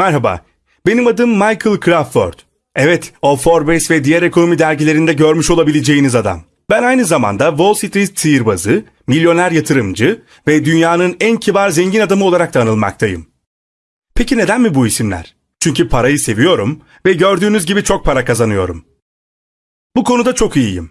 Merhaba, benim adım Michael Crawford. Evet, o Forbes ve diğer ekonomi dergilerinde görmüş olabileceğiniz adam. Ben aynı zamanda Wall Street sihirbazı, milyoner yatırımcı ve dünyanın en kibar zengin adamı olarak da anılmaktayım. Peki neden mi bu isimler? Çünkü parayı seviyorum ve gördüğünüz gibi çok para kazanıyorum. Bu konuda çok iyiyim.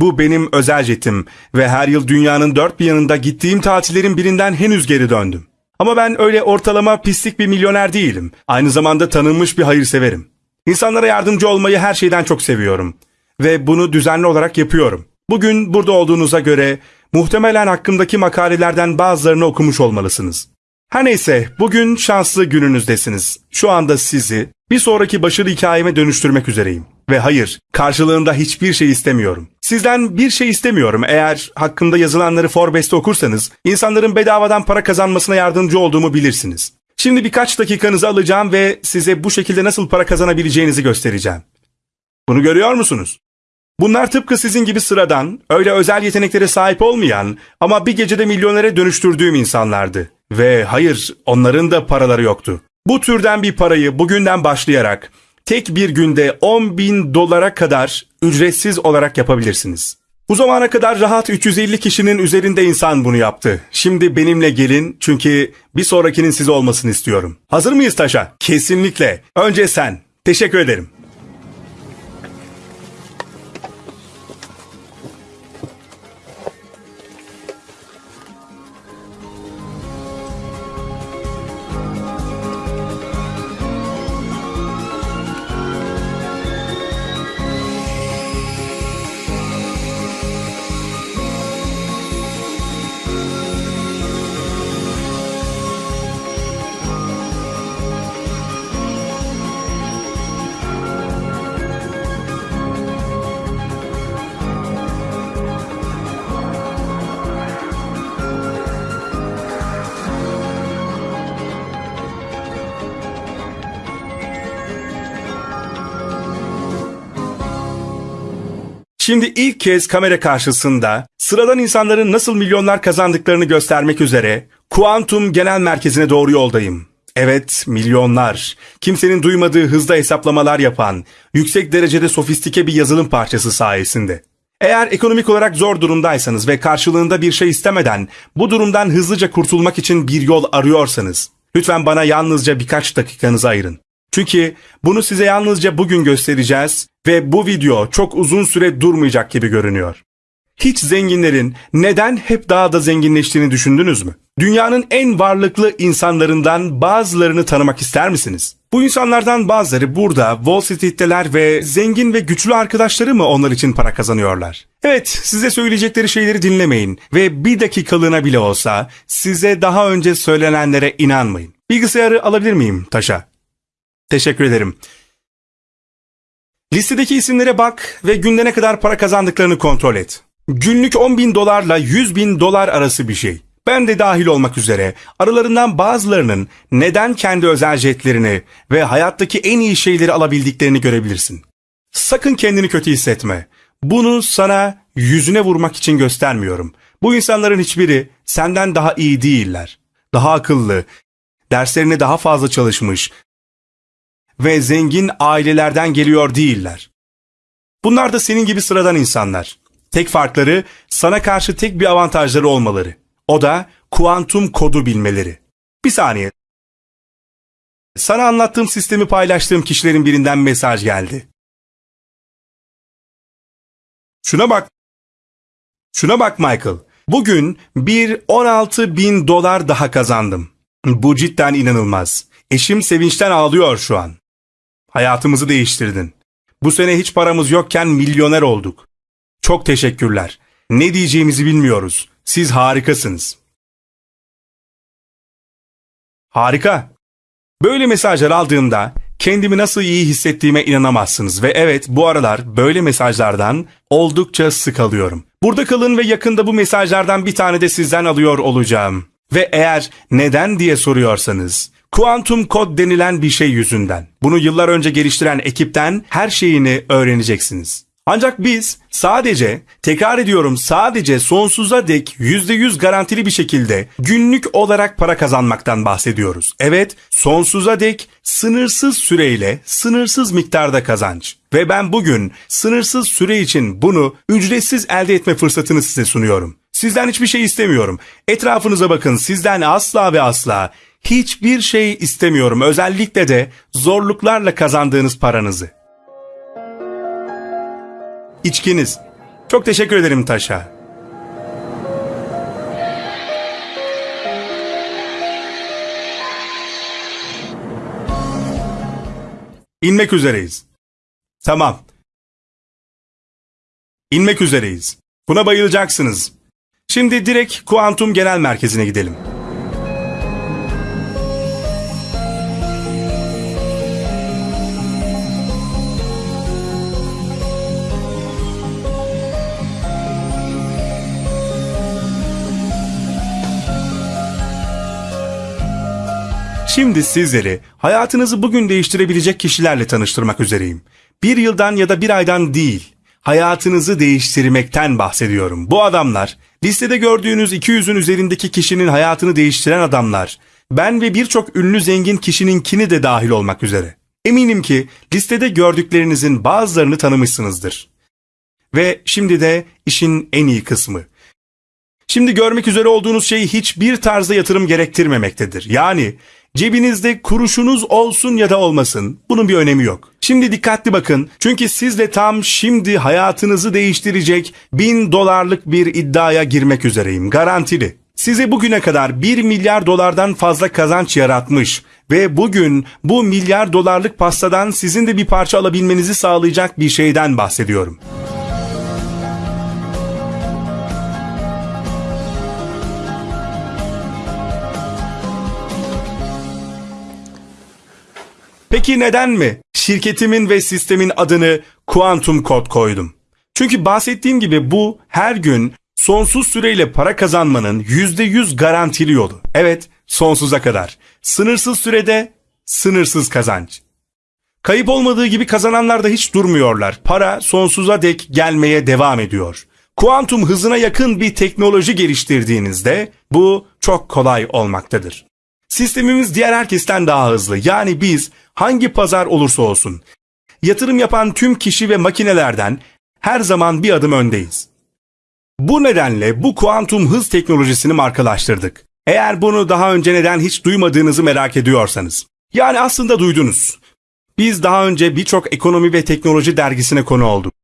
Bu benim özel jetim ve her yıl dünyanın dört bir yanında gittiğim tatillerin birinden henüz geri döndüm. Ama ben öyle ortalama pislik bir milyoner değilim. Aynı zamanda tanınmış bir hayırseverim. İnsanlara yardımcı olmayı her şeyden çok seviyorum. Ve bunu düzenli olarak yapıyorum. Bugün burada olduğunuza göre muhtemelen hakkımdaki makalelerden bazılarını okumuş olmalısınız. Her neyse bugün şanslı gününüzdesiniz. Şu anda sizi bir sonraki başarı hikayeme dönüştürmek üzereyim. Ve hayır, karşılığında hiçbir şey istemiyorum. Sizden bir şey istemiyorum. Eğer hakkında yazılanları Forbes'te okursanız, insanların bedavadan para kazanmasına yardımcı olduğumu bilirsiniz. Şimdi birkaç dakikanızı alacağım ve size bu şekilde nasıl para kazanabileceğinizi göstereceğim. Bunu görüyor musunuz? Bunlar tıpkı sizin gibi sıradan, öyle özel yeteneklere sahip olmayan ama bir gecede milyonere dönüştürdüğüm insanlardı. Ve hayır, onların da paraları yoktu. Bu türden bir parayı bugünden başlayarak tek bir günde 10 bin dolara kadar ücretsiz olarak yapabilirsiniz. Bu zamana kadar rahat 350 kişinin üzerinde insan bunu yaptı. Şimdi benimle gelin çünkü bir sonrakinin size olmasını istiyorum. Hazır mıyız Taşa? Kesinlikle. Önce sen. Teşekkür ederim. Şimdi ilk kez kamera karşısında sıradan insanların nasıl milyonlar kazandıklarını göstermek üzere Kuantum Genel Merkezi'ne doğru yoldayım. Evet, milyonlar. Kimsenin duymadığı hızda hesaplamalar yapan, yüksek derecede sofistike bir yazılım parçası sayesinde. Eğer ekonomik olarak zor durumdaysanız ve karşılığında bir şey istemeden bu durumdan hızlıca kurtulmak için bir yol arıyorsanız, lütfen bana yalnızca birkaç dakikanızı ayırın. Çünkü bunu size yalnızca bugün göstereceğiz ve bu video çok uzun süre durmayacak gibi görünüyor. Hiç zenginlerin neden hep daha da zenginleştiğini düşündünüz mü? Dünyanın en varlıklı insanlarından bazılarını tanımak ister misiniz? Bu insanlardan bazıları burada Wall Street'teler ve zengin ve güçlü arkadaşları mı onlar için para kazanıyorlar? Evet, size söyleyecekleri şeyleri dinlemeyin ve bir dakikalığına bile olsa size daha önce söylenenlere inanmayın. Bilgisayarı alabilir miyim Taşa? Teşekkür ederim. Listedeki isimlere bak ve günde ne kadar para kazandıklarını kontrol et. Günlük 10 bin dolarla 100 bin dolar arası bir şey. Ben de dahil olmak üzere aralarından bazılarının neden kendi özel jetlerini ve hayattaki en iyi şeyleri alabildiklerini görebilirsin. Sakın kendini kötü hissetme. Bunu sana yüzüne vurmak için göstermiyorum. Bu insanların hiçbiri senden daha iyi değiller. Daha akıllı, derslerine daha fazla çalışmış, ve zengin ailelerden geliyor değiller. Bunlar da senin gibi sıradan insanlar. Tek farkları sana karşı tek bir avantajları olmaları. O da kuantum kodu bilmeleri. Bir saniye. Sana anlattığım sistemi paylaştığım kişilerin birinden mesaj geldi. Şuna bak. Şuna bak Michael. Bugün bir 16 bin dolar daha kazandım. Bu cidden inanılmaz. Eşim sevinçten ağlıyor şu an. Hayatımızı değiştirdin. Bu sene hiç paramız yokken milyoner olduk. Çok teşekkürler. Ne diyeceğimizi bilmiyoruz. Siz harikasınız. Harika. Böyle mesajlar aldığımda kendimi nasıl iyi hissettiğime inanamazsınız ve evet bu aralar böyle mesajlardan oldukça sık alıyorum. Burada kalın ve yakında bu mesajlardan bir tane de sizden alıyor olacağım. Ve eğer neden diye soruyorsanız Kuantum kod denilen bir şey yüzünden. Bunu yıllar önce geliştiren ekipten her şeyini öğreneceksiniz. Ancak biz sadece, tekrar ediyorum sadece sonsuza dek %100 garantili bir şekilde günlük olarak para kazanmaktan bahsediyoruz. Evet, sonsuza dek sınırsız süreyle sınırsız miktarda kazanç. Ve ben bugün sınırsız süre için bunu ücretsiz elde etme fırsatını size sunuyorum. Sizden hiçbir şey istemiyorum. Etrafınıza bakın sizden asla ve asla hiçbir şey istemiyorum. Özellikle de zorluklarla kazandığınız paranızı. İçkiniz. Çok teşekkür ederim Taşa. İnmek üzereyiz. Tamam. İnmek üzereyiz. Buna bayılacaksınız. Şimdi direkt kuantum genel merkezine gidelim. Şimdi sizleri hayatınızı bugün değiştirebilecek kişilerle tanıştırmak üzereyim. Bir yıldan ya da bir aydan değil, hayatınızı değiştirmekten bahsediyorum. Bu adamlar, listede gördüğünüz 200'ün üzerindeki kişinin hayatını değiştiren adamlar, ben ve birçok ünlü zengin kişininkini de dahil olmak üzere. Eminim ki listede gördüklerinizin bazılarını tanımışsınızdır. Ve şimdi de işin en iyi kısmı. Şimdi görmek üzere olduğunuz şey hiçbir tarzda yatırım gerektirmemektedir. Yani cebinizde kuruşunuz olsun ya da olmasın bunun bir önemi yok. Şimdi dikkatli bakın çünkü siz de tam şimdi hayatınızı değiştirecek bin dolarlık bir iddiaya girmek üzereyim garantili. Size bugüne kadar 1 milyar dolardan fazla kazanç yaratmış ve bugün bu milyar dolarlık pastadan sizin de bir parça alabilmenizi sağlayacak bir şeyden bahsediyorum. Peki neden mi şirketimin ve sistemin adını Quantum Code koydum? Çünkü bahsettiğim gibi bu her gün sonsuz süreyle para kazanmanın %100 garantili yolu. Evet, sonsuza kadar. Sınırsız sürede sınırsız kazanç. Kayıp olmadığı gibi kazananlar da hiç durmuyorlar. Para sonsuza dek gelmeye devam ediyor. Kuantum hızına yakın bir teknoloji geliştirdiğinizde bu çok kolay olmaktadır. Sistemimiz diğer herkesten daha hızlı. Yani biz hangi pazar olursa olsun yatırım yapan tüm kişi ve makinelerden her zaman bir adım öndeyiz. Bu nedenle bu kuantum hız teknolojisini markalaştırdık. Eğer bunu daha önce neden hiç duymadığınızı merak ediyorsanız. Yani aslında duydunuz. Biz daha önce birçok ekonomi ve teknoloji dergisine konu olduk.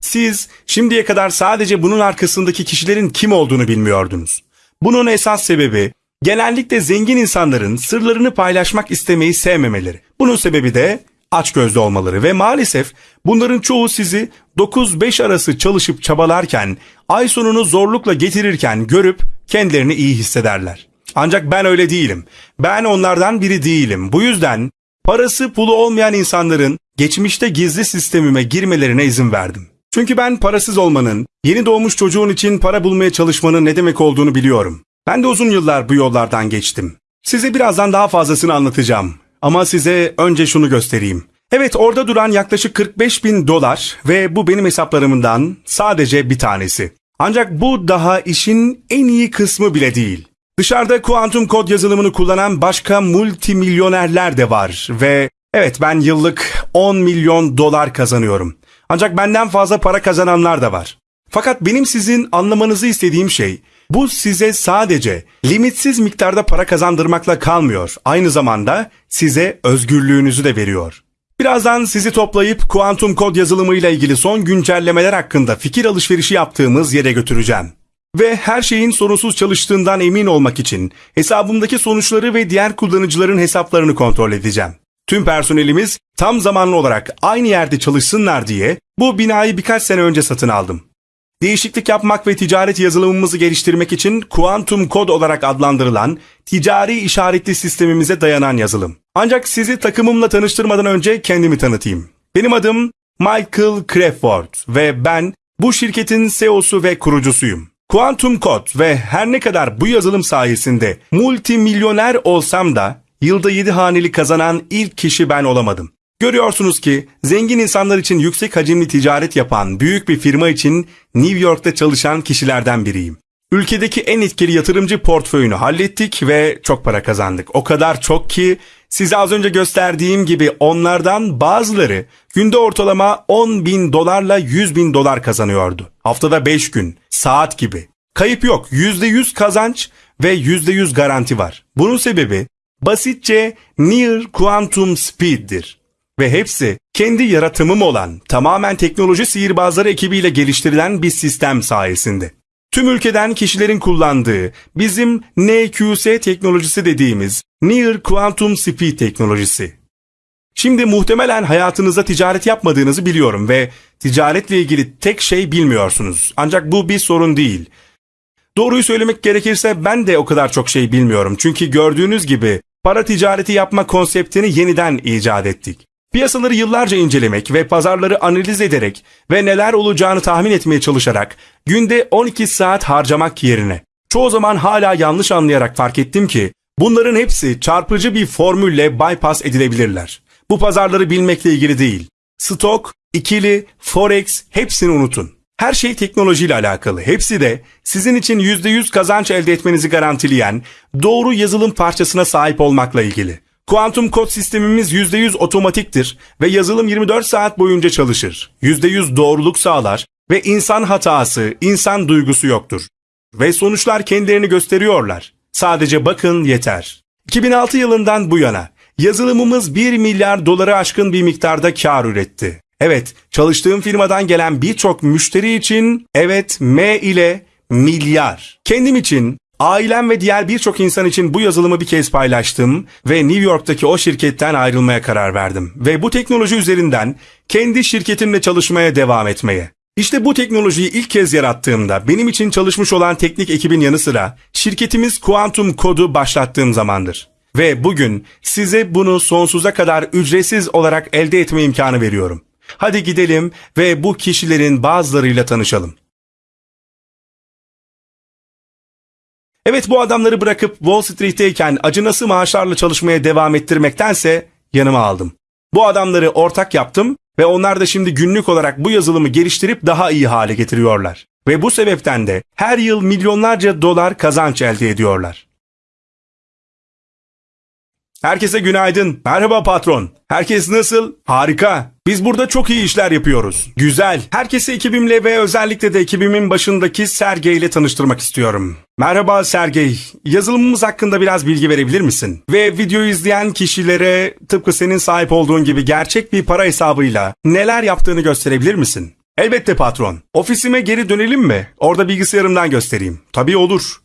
Siz şimdiye kadar sadece bunun arkasındaki kişilerin kim olduğunu bilmiyordunuz. Bunun esas sebebi genellikle zengin insanların sırlarını paylaşmak istemeyi sevmemeleri. Bunun sebebi de açgözlü olmaları ve maalesef bunların çoğu sizi 9-5 arası çalışıp çabalarken, ay sonunu zorlukla getirirken görüp kendilerini iyi hissederler. Ancak ben öyle değilim. Ben onlardan biri değilim. Bu yüzden parası pulu olmayan insanların geçmişte gizli sistemime girmelerine izin verdim. Çünkü ben parasız olmanın, yeni doğmuş çocuğun için para bulmaya çalışmanın ne demek olduğunu biliyorum. Ben de uzun yıllar bu yollardan geçtim. Size birazdan daha fazlasını anlatacağım. Ama size önce şunu göstereyim. Evet orada duran yaklaşık 45 bin dolar ve bu benim hesaplarımdan sadece bir tanesi. Ancak bu daha işin en iyi kısmı bile değil. Dışarıda kuantum kod yazılımını kullanan başka multimilyonerler de var ve evet ben yıllık 10 milyon dolar kazanıyorum. Ancak benden fazla para kazananlar da var. Fakat benim sizin anlamanızı istediğim şey bu size sadece limitsiz miktarda para kazandırmakla kalmıyor. Aynı zamanda size özgürlüğünüzü de veriyor. Birazdan sizi toplayıp kuantum kod yazılımıyla ilgili son güncellemeler hakkında fikir alışverişi yaptığımız yere götüreceğim. Ve her şeyin sorunsuz çalıştığından emin olmak için hesabımdaki sonuçları ve diğer kullanıcıların hesaplarını kontrol edeceğim. Tüm personelimiz tam zamanlı olarak aynı yerde çalışsınlar diye bu binayı birkaç sene önce satın aldım. Değişiklik yapmak ve ticaret yazılımımızı geliştirmek için Quantum Code olarak adlandırılan ticari işaretli sistemimize dayanan yazılım. Ancak sizi takımımla tanıştırmadan önce kendimi tanıtayım. Benim adım Michael Crawford ve ben bu şirketin CEO'su ve kurucusuyum. Quantum Code ve her ne kadar bu yazılım sayesinde multimilyoner olsam da yılda 7 haneli kazanan ilk kişi ben olamadım. Görüyorsunuz ki zengin insanlar için yüksek hacimli ticaret yapan büyük bir firma için New York'ta çalışan kişilerden biriyim. Ülkedeki en etkili yatırımcı portföyünü hallettik ve çok para kazandık. O kadar çok ki size az önce gösterdiğim gibi onlardan bazıları günde ortalama 10 bin dolarla 100 bin dolar kazanıyordu. Haftada 5 gün, saat gibi. Kayıp yok, %100 kazanç ve %100 garanti var. Bunun sebebi basitçe Near Quantum Speed'dir. Ve hepsi kendi yaratımım olan tamamen teknoloji sihirbazları ekibiyle geliştirilen bir sistem sayesinde. Tüm ülkeden kişilerin kullandığı bizim NQS teknolojisi dediğimiz Near Quantum Speed teknolojisi. Şimdi muhtemelen hayatınızda ticaret yapmadığınızı biliyorum ve ticaretle ilgili tek şey bilmiyorsunuz. Ancak bu bir sorun değil. Doğruyu söylemek gerekirse ben de o kadar çok şey bilmiyorum. Çünkü gördüğünüz gibi para ticareti yapma konseptini yeniden icat ettik. Piyasaları yıllarca incelemek ve pazarları analiz ederek ve neler olacağını tahmin etmeye çalışarak günde 12 saat harcamak yerine çoğu zaman hala yanlış anlayarak fark ettim ki bunların hepsi çarpıcı bir formülle bypass edilebilirler. Bu pazarları bilmekle ilgili değil. Stok, ikili, forex hepsini unutun. Her şey teknolojiyle alakalı. Hepsi de sizin için %100 kazanç elde etmenizi garantileyen doğru yazılım parçasına sahip olmakla ilgili. Kuantum kod sistemimiz %100 otomatiktir ve yazılım 24 saat boyunca çalışır. %100 doğruluk sağlar ve insan hatası, insan duygusu yoktur. Ve sonuçlar kendilerini gösteriyorlar. Sadece bakın yeter. 2006 yılından bu yana yazılımımız 1 milyar doları aşkın bir miktarda kar üretti. Evet, çalıştığım firmadan gelen birçok müşteri için evet M ile milyar. Kendim için Ailem ve diğer birçok insan için bu yazılımı bir kez paylaştım ve New York'taki o şirketten ayrılmaya karar verdim. Ve bu teknoloji üzerinden kendi şirketimle çalışmaya devam etmeye. İşte bu teknolojiyi ilk kez yarattığımda benim için çalışmış olan teknik ekibin yanı sıra şirketimiz Quantum Code'u başlattığım zamandır. Ve bugün size bunu sonsuza kadar ücretsiz olarak elde etme imkanı veriyorum. Hadi gidelim ve bu kişilerin bazılarıyla tanışalım. Evet bu adamları bırakıp Wall Street'teyken acınası maaşlarla çalışmaya devam ettirmektense yanıma aldım. Bu adamları ortak yaptım ve onlar da şimdi günlük olarak bu yazılımı geliştirip daha iyi hale getiriyorlar. Ve bu sebepten de her yıl milyonlarca dolar kazanç elde ediyorlar. Herkese günaydın. Merhaba patron. Herkes nasıl? Harika. Biz burada çok iyi işler yapıyoruz. Güzel. Herkesi ekibimle ve özellikle de ekibimin başındaki Sergey ile tanıştırmak istiyorum. Merhaba Sergey. Yazılımımız hakkında biraz bilgi verebilir misin? Ve videoyu izleyen kişilere tıpkı senin sahip olduğun gibi gerçek bir para hesabıyla neler yaptığını gösterebilir misin? Elbette patron. Ofisime geri dönelim mi? Orada bilgisayarımdan göstereyim. Tabii olur.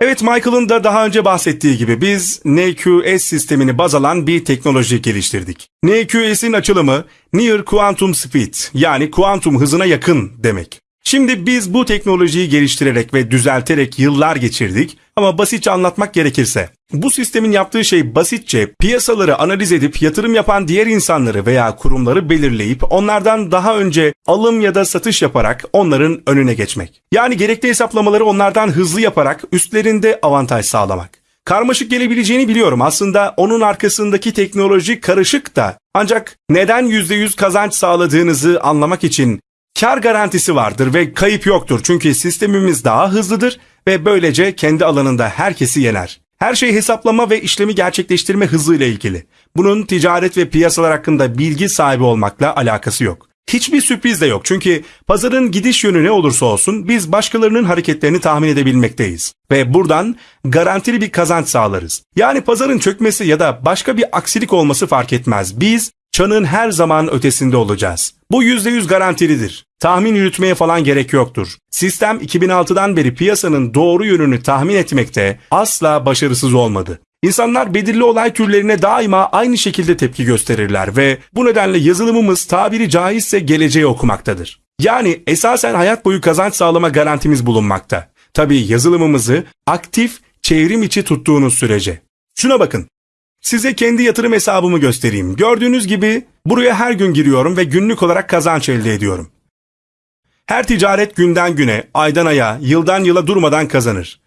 Evet Michael'ın da daha önce bahsettiği gibi biz NQS sistemini baz alan bir teknoloji geliştirdik. NQS'in açılımı Near Quantum Speed yani kuantum hızına yakın demek. Şimdi biz bu teknolojiyi geliştirerek ve düzelterek yıllar geçirdik ama basitçe anlatmak gerekirse bu sistemin yaptığı şey basitçe piyasaları analiz edip yatırım yapan diğer insanları veya kurumları belirleyip onlardan daha önce alım ya da satış yaparak onların önüne geçmek. Yani gerekli hesaplamaları onlardan hızlı yaparak üstlerinde avantaj sağlamak. Karmaşık gelebileceğini biliyorum. Aslında onun arkasındaki teknoloji karışık da. Ancak neden %100 kazanç sağladığınızı anlamak için kar garantisi vardır ve kayıp yoktur. Çünkü sistemimiz daha hızlıdır ve böylece kendi alanında herkesi yener. Her şey hesaplama ve işlemi gerçekleştirme hızıyla ilgili. Bunun ticaret ve piyasalar hakkında bilgi sahibi olmakla alakası yok. Hiçbir sürpriz de yok çünkü pazarın gidiş yönü ne olursa olsun biz başkalarının hareketlerini tahmin edebilmekteyiz. Ve buradan garantili bir kazanç sağlarız. Yani pazarın çökmesi ya da başka bir aksilik olması fark etmez. Biz çanın her zaman ötesinde olacağız. Bu %100 garantilidir. Tahmin yürütmeye falan gerek yoktur. Sistem 2006'dan beri piyasanın doğru yönünü tahmin etmekte asla başarısız olmadı. İnsanlar belirli olay türlerine daima aynı şekilde tepki gösterirler ve bu nedenle yazılımımız tabiri caizse geleceği okumaktadır. Yani esasen hayat boyu kazanç sağlama garantimiz bulunmakta. Tabii yazılımımızı aktif çevrim içi tuttuğunuz sürece. Şuna bakın. Size kendi yatırım hesabımı göstereyim. Gördüğünüz gibi buraya her gün giriyorum ve günlük olarak kazanç elde ediyorum. Her ticaret günden güne, aydan aya, yıldan yıla durmadan kazanır.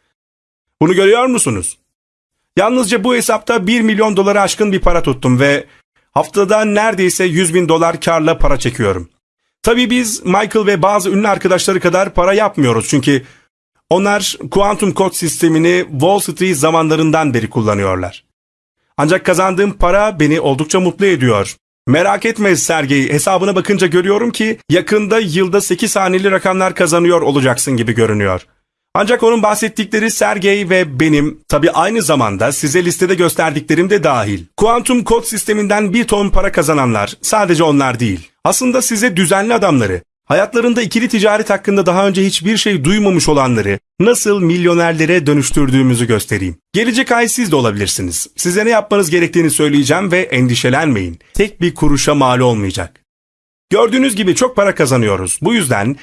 Bunu görüyor musunuz? Yalnızca bu hesapta 1 milyon doları aşkın bir para tuttum ve haftada neredeyse 100 bin dolar karla para çekiyorum. Tabii biz Michael ve bazı ünlü arkadaşları kadar para yapmıyoruz çünkü onlar kuantum kod sistemini Wall Street zamanlarından beri kullanıyorlar. Ancak kazandığım para beni oldukça mutlu ediyor. Merak etme Sergey, hesabına bakınca görüyorum ki yakında yılda 8 haneli rakamlar kazanıyor olacaksın gibi görünüyor. Ancak onun bahsettikleri Sergey ve benim tabi aynı zamanda size listede gösterdiklerim de dahil. Kuantum kod sisteminden bir ton para kazananlar sadece onlar değil. Aslında size düzenli adamları, hayatlarında ikili ticaret hakkında daha önce hiçbir şey duymamış olanları nasıl milyonerlere dönüştürdüğümüzü göstereyim. Gelecek ay siz de olabilirsiniz. Size ne yapmanız gerektiğini söyleyeceğim ve endişelenmeyin. Tek bir kuruşa mal olmayacak. Gördüğünüz gibi çok para kazanıyoruz. Bu yüzden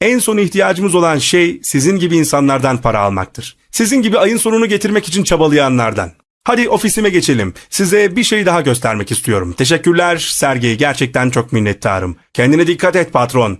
en son ihtiyacımız olan şey sizin gibi insanlardan para almaktır. Sizin gibi ayın sonunu getirmek için çabalayanlardan. Hadi ofisime geçelim. Size bir şey daha göstermek istiyorum. Teşekkürler Sergey. Gerçekten çok minnettarım. Kendine dikkat et patron.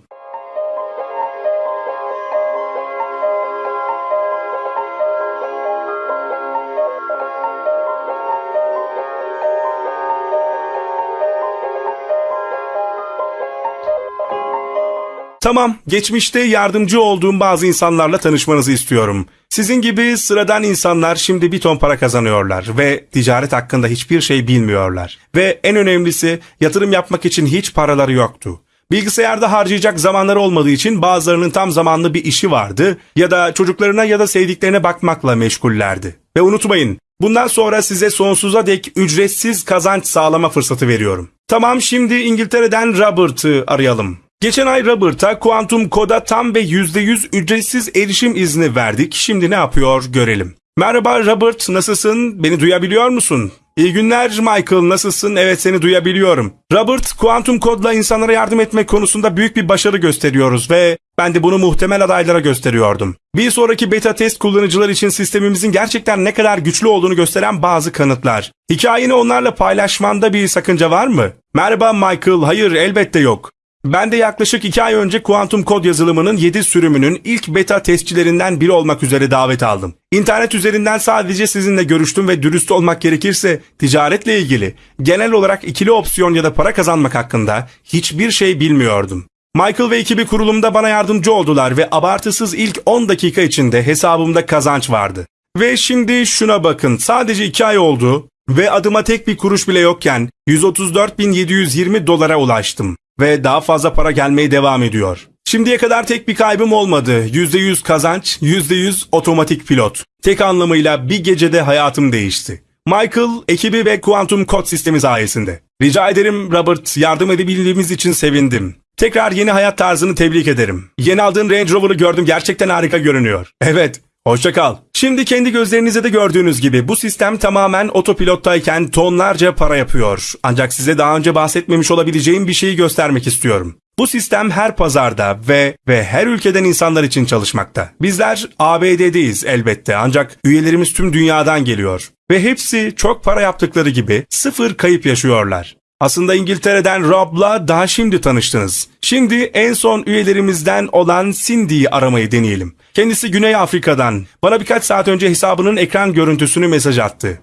Tamam, geçmişte yardımcı olduğum bazı insanlarla tanışmanızı istiyorum. Sizin gibi sıradan insanlar şimdi bir ton para kazanıyorlar ve ticaret hakkında hiçbir şey bilmiyorlar. Ve en önemlisi yatırım yapmak için hiç paraları yoktu. Bilgisayarda harcayacak zamanları olmadığı için bazılarının tam zamanlı bir işi vardı ya da çocuklarına ya da sevdiklerine bakmakla meşgullerdi. Ve unutmayın, bundan sonra size sonsuza dek ücretsiz kazanç sağlama fırsatı veriyorum. Tamam şimdi İngiltere'den Robert'ı arayalım. Geçen ay Robert'a Quantum Code'a tam ve %100 ücretsiz erişim izni verdik. Şimdi ne yapıyor görelim. Merhaba Robert, nasılsın? Beni duyabiliyor musun? İyi günler Michael, nasılsın? Evet seni duyabiliyorum. Robert, Quantum Code'la insanlara yardım etmek konusunda büyük bir başarı gösteriyoruz ve ben de bunu muhtemel adaylara gösteriyordum. Bir sonraki beta test kullanıcılar için sistemimizin gerçekten ne kadar güçlü olduğunu gösteren bazı kanıtlar. Hikayeni onlarla paylaşmanda bir sakınca var mı? Merhaba Michael, hayır elbette yok. Ben de yaklaşık 2 ay önce kuantum kod yazılımının 7 sürümünün ilk beta testçilerinden biri olmak üzere davet aldım. İnternet üzerinden sadece sizinle görüştüm ve dürüst olmak gerekirse ticaretle ilgili genel olarak ikili opsiyon ya da para kazanmak hakkında hiçbir şey bilmiyordum. Michael ve ekibi kurulumda bana yardımcı oldular ve abartısız ilk 10 dakika içinde hesabımda kazanç vardı. Ve şimdi şuna bakın sadece 2 ay oldu ve adıma tek bir kuruş bile yokken 134.720 dolara ulaştım ve daha fazla para gelmeye devam ediyor. Şimdiye kadar tek bir kaybım olmadı. %100 kazanç, %100 otomatik pilot. Tek anlamıyla bir gecede hayatım değişti. Michael, ekibi ve kuantum kod sistemi sayesinde. Rica ederim Robert, yardım edebildiğimiz için sevindim. Tekrar yeni hayat tarzını tebrik ederim. Yeni aldığın Range Rover'ı gördüm gerçekten harika görünüyor. Evet, Hoşça kal. Şimdi kendi gözlerinizde de gördüğünüz gibi bu sistem tamamen otopilottayken tonlarca para yapıyor. Ancak size daha önce bahsetmemiş olabileceğim bir şeyi göstermek istiyorum. Bu sistem her pazarda ve ve her ülkeden insanlar için çalışmakta. Bizler ABD'deyiz elbette ancak üyelerimiz tüm dünyadan geliyor. Ve hepsi çok para yaptıkları gibi sıfır kayıp yaşıyorlar. Aslında İngiltere'den Rob'la daha şimdi tanıştınız. Şimdi en son üyelerimizden olan Cindy'yi aramayı deneyelim. Kendisi Güney Afrika'dan. Bana birkaç saat önce hesabının ekran görüntüsünü mesaj attı.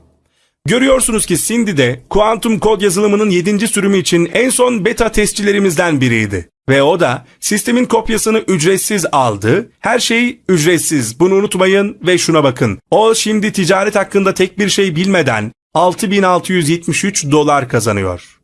Görüyorsunuz ki Cindy de kuantum kod yazılımının 7. sürümü için en son beta testçilerimizden biriydi. Ve o da sistemin kopyasını ücretsiz aldı. Her şey ücretsiz. Bunu unutmayın ve şuna bakın. O şimdi ticaret hakkında tek bir şey bilmeden 6673 dolar kazanıyor.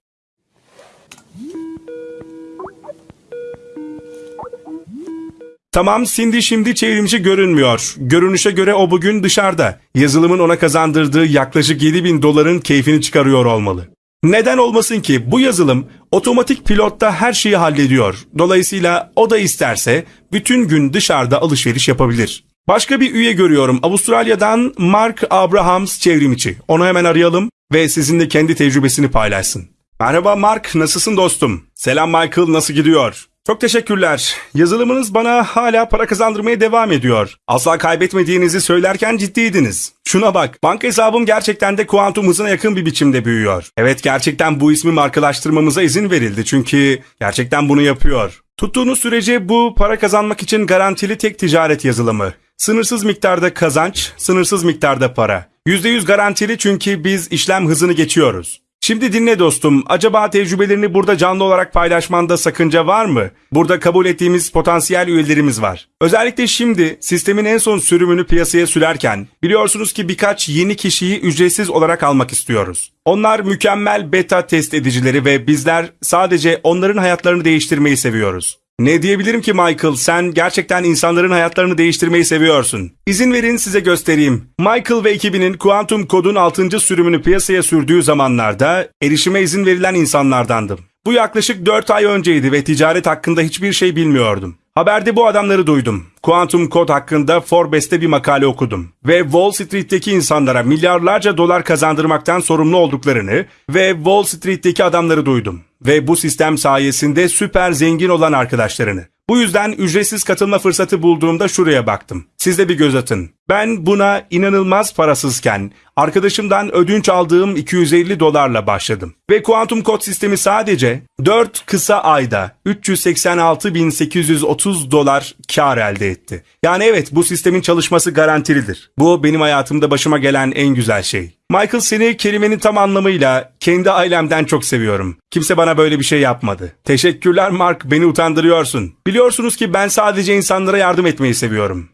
Tamam Cindy şimdi çevrimci görünmüyor. Görünüşe göre o bugün dışarıda. Yazılımın ona kazandırdığı yaklaşık 7000 doların keyfini çıkarıyor olmalı. Neden olmasın ki bu yazılım otomatik pilotta her şeyi hallediyor. Dolayısıyla o da isterse bütün gün dışarıda alışveriş yapabilir. Başka bir üye görüyorum Avustralya'dan Mark Abrahams çevrimiçi. Onu hemen arayalım ve sizinle kendi tecrübesini paylaşsın. Merhaba Mark, nasılsın dostum? Selam Michael, nasıl gidiyor? Çok teşekkürler. Yazılımınız bana hala para kazandırmaya devam ediyor. Asla kaybetmediğinizi söylerken ciddiydiniz. Şuna bak, banka hesabım gerçekten de kuantum hızına yakın bir biçimde büyüyor. Evet gerçekten bu ismi markalaştırmamıza izin verildi çünkü gerçekten bunu yapıyor. Tuttuğunuz sürece bu para kazanmak için garantili tek ticaret yazılımı. Sınırsız miktarda kazanç, sınırsız miktarda para. %100 garantili çünkü biz işlem hızını geçiyoruz. Şimdi dinle dostum. Acaba tecrübelerini burada canlı olarak paylaşmanda sakınca var mı? Burada kabul ettiğimiz potansiyel üyelerimiz var. Özellikle şimdi sistemin en son sürümünü piyasaya sürerken biliyorsunuz ki birkaç yeni kişiyi ücretsiz olarak almak istiyoruz. Onlar mükemmel beta test edicileri ve bizler sadece onların hayatlarını değiştirmeyi seviyoruz. Ne diyebilirim ki Michael? Sen gerçekten insanların hayatlarını değiştirmeyi seviyorsun. İzin verin size göstereyim. Michael ve ekibinin Quantum Code'un 6. sürümünü piyasaya sürdüğü zamanlarda erişime izin verilen insanlardandım. Bu yaklaşık 4 ay önceydi ve ticaret hakkında hiçbir şey bilmiyordum. Haberde bu adamları duydum. Quantum Code hakkında Forbes'te bir makale okudum. Ve Wall Street'teki insanlara milyarlarca dolar kazandırmaktan sorumlu olduklarını ve Wall Street'teki adamları duydum. Ve bu sistem sayesinde süper zengin olan arkadaşlarını. Bu yüzden ücretsiz katılma fırsatı bulduğumda şuraya baktım. Siz de bir göz atın. Ben buna inanılmaz parasızken arkadaşımdan ödünç aldığım 250 dolarla başladım. Ve Quantum Code sistemi sadece 4 kısa ayda 386.830 dolar kar elde etti. Yani evet bu sistemin çalışması garantilidir. Bu benim hayatımda başıma gelen en güzel şey. Michael seni kelimenin tam anlamıyla kendi ailemden çok seviyorum. Kimse bana böyle bir şey yapmadı. Teşekkürler Mark beni utandırıyorsun. Biliyorsunuz ki ben sadece insanlara yardım etmeyi seviyorum.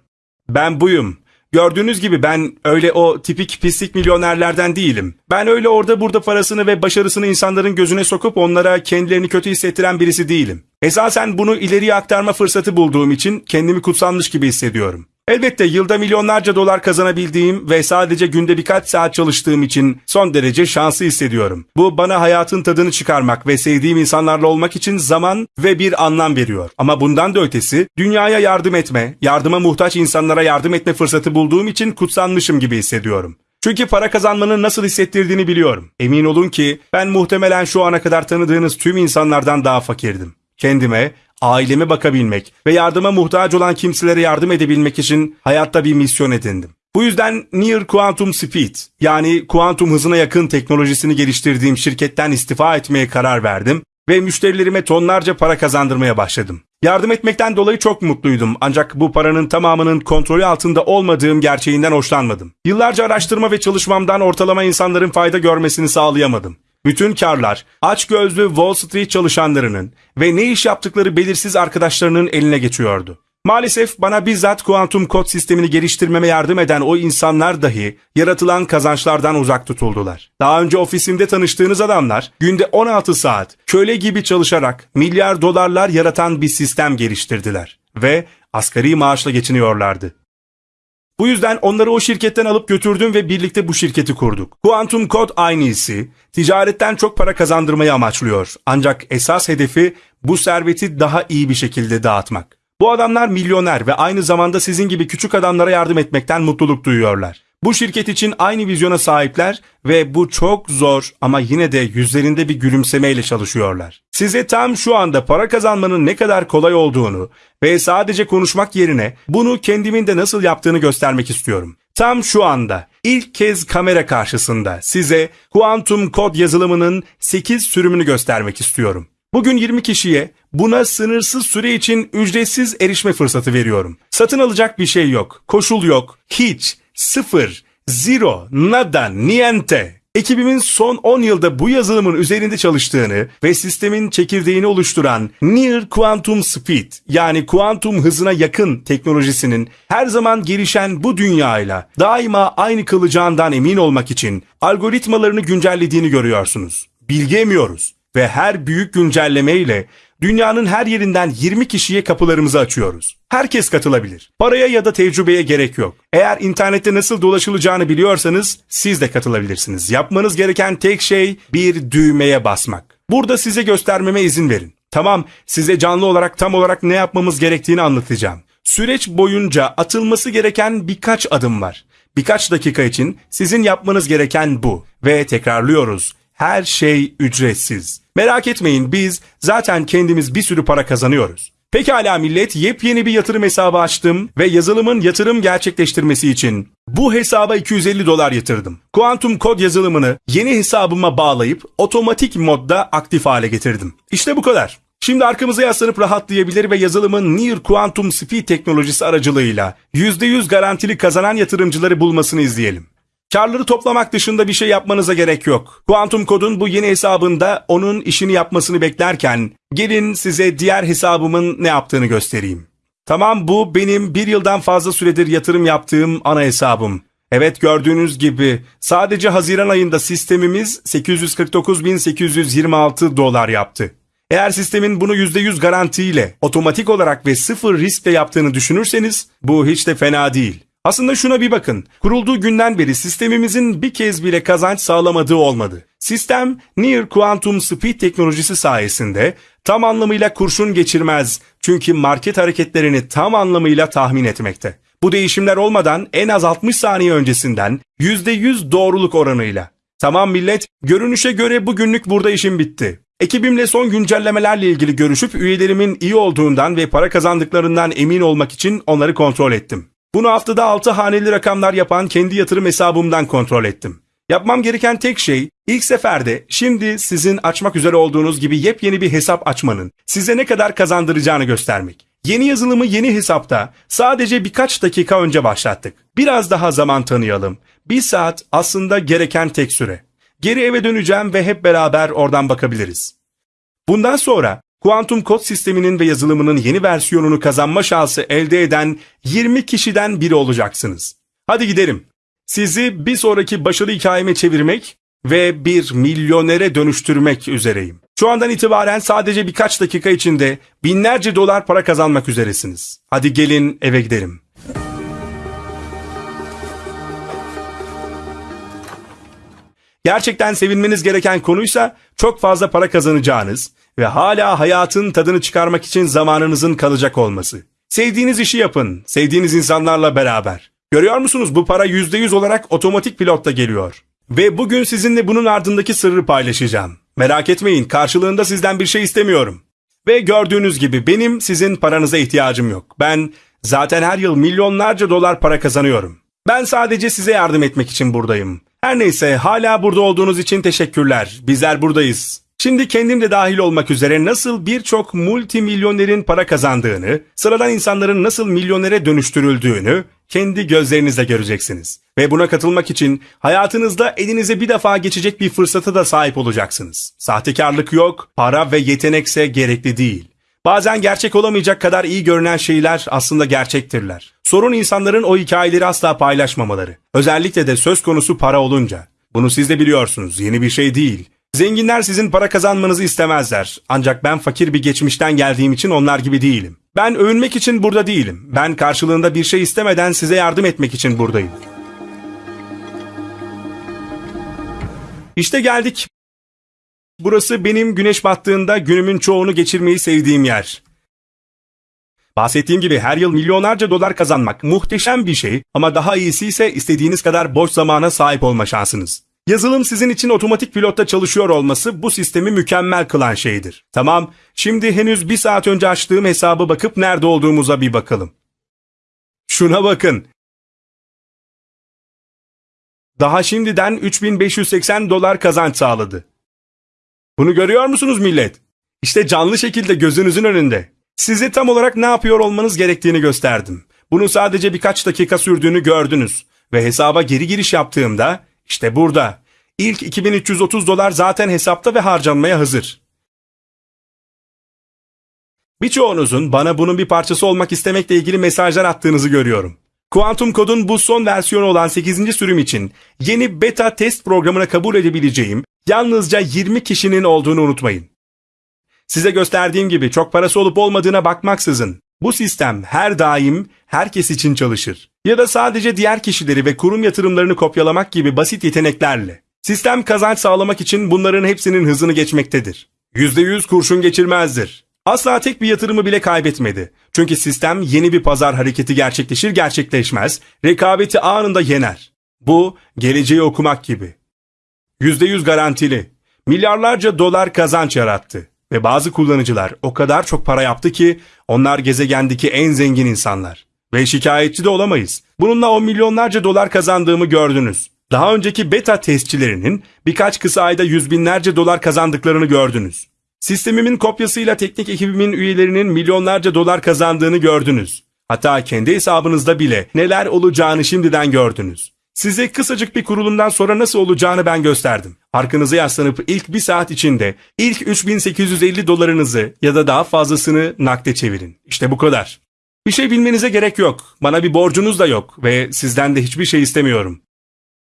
Ben buyum. Gördüğünüz gibi ben öyle o tipik pislik milyonerlerden değilim. Ben öyle orada burada parasını ve başarısını insanların gözüne sokup onlara kendilerini kötü hissettiren birisi değilim. Esasen bunu ileriye aktarma fırsatı bulduğum için kendimi kutsanmış gibi hissediyorum. Elbette yılda milyonlarca dolar kazanabildiğim ve sadece günde birkaç saat çalıştığım için son derece şanslı hissediyorum. Bu bana hayatın tadını çıkarmak ve sevdiğim insanlarla olmak için zaman ve bir anlam veriyor. Ama bundan da ötesi dünyaya yardım etme, yardıma muhtaç insanlara yardım etme fırsatı bulduğum için kutsanmışım gibi hissediyorum. Çünkü para kazanmanın nasıl hissettirdiğini biliyorum. Emin olun ki ben muhtemelen şu ana kadar tanıdığınız tüm insanlardan daha fakirdim. Kendime, aileme bakabilmek ve yardıma muhtaç olan kimselere yardım edebilmek için hayatta bir misyon edindim. Bu yüzden Near Quantum Speed yani kuantum hızına yakın teknolojisini geliştirdiğim şirketten istifa etmeye karar verdim ve müşterilerime tonlarca para kazandırmaya başladım. Yardım etmekten dolayı çok mutluydum ancak bu paranın tamamının kontrolü altında olmadığım gerçeğinden hoşlanmadım. Yıllarca araştırma ve çalışmamdan ortalama insanların fayda görmesini sağlayamadım. Bütün karlar açgözlü Wall Street çalışanlarının ve ne iş yaptıkları belirsiz arkadaşlarının eline geçiyordu. Maalesef bana bizzat kuantum kod sistemini geliştirmeme yardım eden o insanlar dahi yaratılan kazançlardan uzak tutuldular. Daha önce ofisimde tanıştığınız adamlar günde 16 saat köle gibi çalışarak milyar dolarlar yaratan bir sistem geliştirdiler ve asgari maaşla geçiniyorlardı. Bu yüzden onları o şirketten alıp götürdüm ve birlikte bu şirketi kurduk. Quantum Code aynı iyisi, ticaretten çok para kazandırmayı amaçlıyor. Ancak esas hedefi bu serveti daha iyi bir şekilde dağıtmak. Bu adamlar milyoner ve aynı zamanda sizin gibi küçük adamlara yardım etmekten mutluluk duyuyorlar. Bu şirket için aynı vizyona sahipler ve bu çok zor ama yine de yüzlerinde bir gülümsemeyle çalışıyorlar. Size tam şu anda para kazanmanın ne kadar kolay olduğunu ve sadece konuşmak yerine bunu kendimin de nasıl yaptığını göstermek istiyorum. Tam şu anda ilk kez kamera karşısında size Quantum Kod yazılımının 8 sürümünü göstermek istiyorum. Bugün 20 kişiye buna sınırsız süre için ücretsiz erişme fırsatı veriyorum. Satın alacak bir şey yok, koşul yok, hiç, sıfır, zero, nada, niente. Ekibimin son 10 yılda bu yazılımın üzerinde çalıştığını ve sistemin çekirdeğini oluşturan Near Quantum Speed yani kuantum hızına yakın teknolojisinin her zaman gelişen bu dünyayla daima aynı kalacağından emin olmak için algoritmalarını güncellediğini görüyorsunuz. Bilgi emiyoruz ve her büyük güncelleme ile dünyanın her yerinden 20 kişiye kapılarımızı açıyoruz. Herkes katılabilir. Paraya ya da tecrübeye gerek yok. Eğer internette nasıl dolaşılacağını biliyorsanız siz de katılabilirsiniz. Yapmanız gereken tek şey bir düğmeye basmak. Burada size göstermeme izin verin. Tamam, size canlı olarak tam olarak ne yapmamız gerektiğini anlatacağım. Süreç boyunca atılması gereken birkaç adım var. Birkaç dakika için sizin yapmanız gereken bu. Ve tekrarlıyoruz her şey ücretsiz. Merak etmeyin biz zaten kendimiz bir sürü para kazanıyoruz. Pekala millet yepyeni bir yatırım hesabı açtım ve yazılımın yatırım gerçekleştirmesi için bu hesaba 250 dolar yatırdım. Kuantum kod yazılımını yeni hesabıma bağlayıp otomatik modda aktif hale getirdim. İşte bu kadar. Şimdi arkamıza yaslanıp rahatlayabilir ve yazılımın Near Quantum Speed teknolojisi aracılığıyla %100 garantili kazanan yatırımcıları bulmasını izleyelim. Karları toplamak dışında bir şey yapmanıza gerek yok. Quantum Code'un bu yeni hesabında onun işini yapmasını beklerken gelin size diğer hesabımın ne yaptığını göstereyim. Tamam bu benim bir yıldan fazla süredir yatırım yaptığım ana hesabım. Evet gördüğünüz gibi sadece Haziran ayında sistemimiz 849.826 dolar yaptı. Eğer sistemin bunu %100 garantiyle, otomatik olarak ve sıfır riskle yaptığını düşünürseniz bu hiç de fena değil. Aslında şuna bir bakın. Kurulduğu günden beri sistemimizin bir kez bile kazanç sağlamadığı olmadı. Sistem Near Quantum Speed teknolojisi sayesinde tam anlamıyla kurşun geçirmez. Çünkü market hareketlerini tam anlamıyla tahmin etmekte. Bu değişimler olmadan en az 60 saniye öncesinden %100 doğruluk oranıyla. Tamam millet, görünüşe göre bugünlük burada işim bitti. Ekibimle son güncellemelerle ilgili görüşüp üyelerimin iyi olduğundan ve para kazandıklarından emin olmak için onları kontrol ettim. Bunu haftada 6 haneli rakamlar yapan kendi yatırım hesabımdan kontrol ettim. Yapmam gereken tek şey ilk seferde şimdi sizin açmak üzere olduğunuz gibi yepyeni bir hesap açmanın size ne kadar kazandıracağını göstermek. Yeni yazılımı yeni hesapta sadece birkaç dakika önce başlattık. Biraz daha zaman tanıyalım. Bir saat aslında gereken tek süre. Geri eve döneceğim ve hep beraber oradan bakabiliriz. Bundan sonra kuantum kod sisteminin ve yazılımının yeni versiyonunu kazanma şansı elde eden 20 kişiden biri olacaksınız. Hadi gidelim. Sizi bir sonraki başarı hikayeme çevirmek ve bir milyonere dönüştürmek üzereyim. Şu andan itibaren sadece birkaç dakika içinde binlerce dolar para kazanmak üzeresiniz. Hadi gelin eve gidelim. Gerçekten sevinmeniz gereken konuysa çok fazla para kazanacağınız ve hala hayatın tadını çıkarmak için zamanınızın kalacak olması. Sevdiğiniz işi yapın, sevdiğiniz insanlarla beraber. Görüyor musunuz bu para %100 olarak otomatik pilotta geliyor. Ve bugün sizinle bunun ardındaki sırrı paylaşacağım. Merak etmeyin karşılığında sizden bir şey istemiyorum. Ve gördüğünüz gibi benim sizin paranıza ihtiyacım yok. Ben zaten her yıl milyonlarca dolar para kazanıyorum. Ben sadece size yardım etmek için buradayım. Her neyse hala burada olduğunuz için teşekkürler. Bizler buradayız. Şimdi kendim de dahil olmak üzere nasıl birçok multimilyonerin para kazandığını, sıradan insanların nasıl milyonere dönüştürüldüğünü kendi gözlerinizle göreceksiniz. Ve buna katılmak için hayatınızda elinize bir defa geçecek bir fırsata da sahip olacaksınız. Sahtekarlık yok, para ve yetenekse gerekli değil. Bazen gerçek olamayacak kadar iyi görünen şeyler aslında gerçektirler. Sorun insanların o hikayeleri asla paylaşmamaları. Özellikle de söz konusu para olunca. Bunu siz de biliyorsunuz, yeni bir şey değil. Zenginler sizin para kazanmanızı istemezler. Ancak ben fakir bir geçmişten geldiğim için onlar gibi değilim. Ben övünmek için burada değilim. Ben karşılığında bir şey istemeden size yardım etmek için buradayım. İşte geldik. Burası benim güneş battığında günümün çoğunu geçirmeyi sevdiğim yer. Bahsettiğim gibi her yıl milyonlarca dolar kazanmak muhteşem bir şey ama daha iyisi ise istediğiniz kadar boş zamana sahip olma şansınız. Yazılım sizin için otomatik pilotta çalışıyor olması bu sistemi mükemmel kılan şeydir. Tamam, şimdi henüz bir saat önce açtığım hesabı bakıp nerede olduğumuza bir bakalım. Şuna bakın. Daha şimdiden 3580 dolar kazanç sağladı. Bunu görüyor musunuz millet? İşte canlı şekilde gözünüzün önünde. Size tam olarak ne yapıyor olmanız gerektiğini gösterdim. Bunu sadece birkaç dakika sürdüğünü gördünüz. Ve hesaba geri giriş yaptığımda işte burada. İlk 2330 dolar zaten hesapta ve harcanmaya hazır. Birçoğunuzun bana bunun bir parçası olmak istemekle ilgili mesajlar attığınızı görüyorum. Quantum Code'un bu son versiyonu olan 8. sürüm için yeni beta test programına kabul edebileceğim yalnızca 20 kişinin olduğunu unutmayın. Size gösterdiğim gibi çok parası olup olmadığına bakmaksızın bu sistem her daim herkes için çalışır. Ya da sadece diğer kişileri ve kurum yatırımlarını kopyalamak gibi basit yeteneklerle. Sistem kazanç sağlamak için bunların hepsinin hızını geçmektedir. %100 kurşun geçirmezdir. Asla tek bir yatırımı bile kaybetmedi. Çünkü sistem yeni bir pazar hareketi gerçekleşir gerçekleşmez, rekabeti anında yener. Bu, geleceği okumak gibi. %100 garantili. milyarlarca dolar kazanç yarattı. Ve bazı kullanıcılar o kadar çok para yaptı ki onlar gezegendeki en zengin insanlar. Ve şikayetçi de olamayız. Bununla o milyonlarca dolar kazandığımı gördünüz. Daha önceki beta testçilerinin birkaç kısa ayda yüz binlerce dolar kazandıklarını gördünüz. Sistemimin kopyasıyla teknik ekibimin üyelerinin milyonlarca dolar kazandığını gördünüz. Hatta kendi hesabınızda bile neler olacağını şimdiden gördünüz. Size kısacık bir kurulumdan sonra nasıl olacağını ben gösterdim. Arkanıza yaslanıp ilk bir saat içinde ilk 3850 dolarınızı ya da daha fazlasını nakde çevirin. İşte bu kadar. Bir şey bilmenize gerek yok. Bana bir borcunuz da yok ve sizden de hiçbir şey istemiyorum.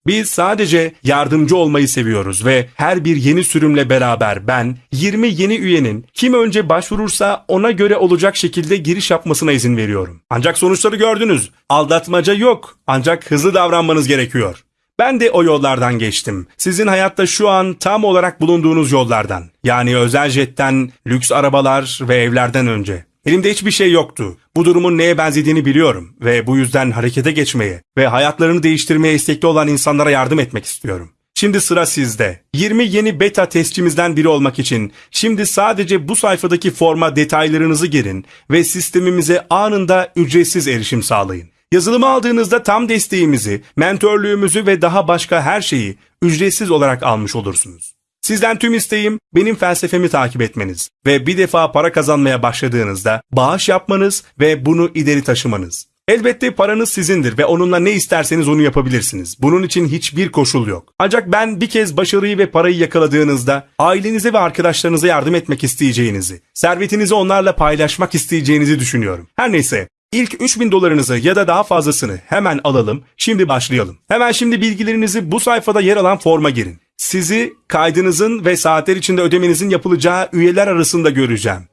Biz sadece yardımcı olmayı seviyoruz ve her bir yeni sürümle beraber ben 20 yeni üyenin kim önce başvurursa ona göre olacak şekilde giriş yapmasına izin veriyorum. Ancak sonuçları gördünüz. Aldatmaca yok. Ancak hızlı davranmanız gerekiyor. Ben de o yollardan geçtim. Sizin hayatta şu an tam olarak bulunduğunuz yollardan. Yani özel jetten, lüks arabalar ve evlerden önce. Elimde hiçbir şey yoktu. Bu durumun neye benzediğini biliyorum ve bu yüzden harekete geçmeye ve hayatlarını değiştirmeye istekli olan insanlara yardım etmek istiyorum. Şimdi sıra sizde. 20 yeni beta testçimizden biri olmak için şimdi sadece bu sayfadaki forma detaylarınızı girin ve sistemimize anında ücretsiz erişim sağlayın. Yazılımı aldığınızda tam desteğimizi, mentörlüğümüzü ve daha başka her şeyi ücretsiz olarak almış olursunuz. Sizden tüm isteğim benim felsefemi takip etmeniz ve bir defa para kazanmaya başladığınızda bağış yapmanız ve bunu ileri taşımanız. Elbette paranız sizindir ve onunla ne isterseniz onu yapabilirsiniz. Bunun için hiçbir koşul yok. Ancak ben bir kez başarıyı ve parayı yakaladığınızda ailenize ve arkadaşlarınıza yardım etmek isteyeceğinizi, servetinizi onlarla paylaşmak isteyeceğinizi düşünüyorum. Her neyse İlk 3000 dolarınızı ya da daha fazlasını hemen alalım. Şimdi başlayalım. Hemen şimdi bilgilerinizi bu sayfada yer alan forma girin. Sizi kaydınızın ve saatler içinde ödemenizin yapılacağı üyeler arasında göreceğim.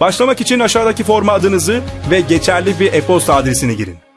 Başlamak için aşağıdaki forma adınızı ve geçerli bir e-posta adresini girin.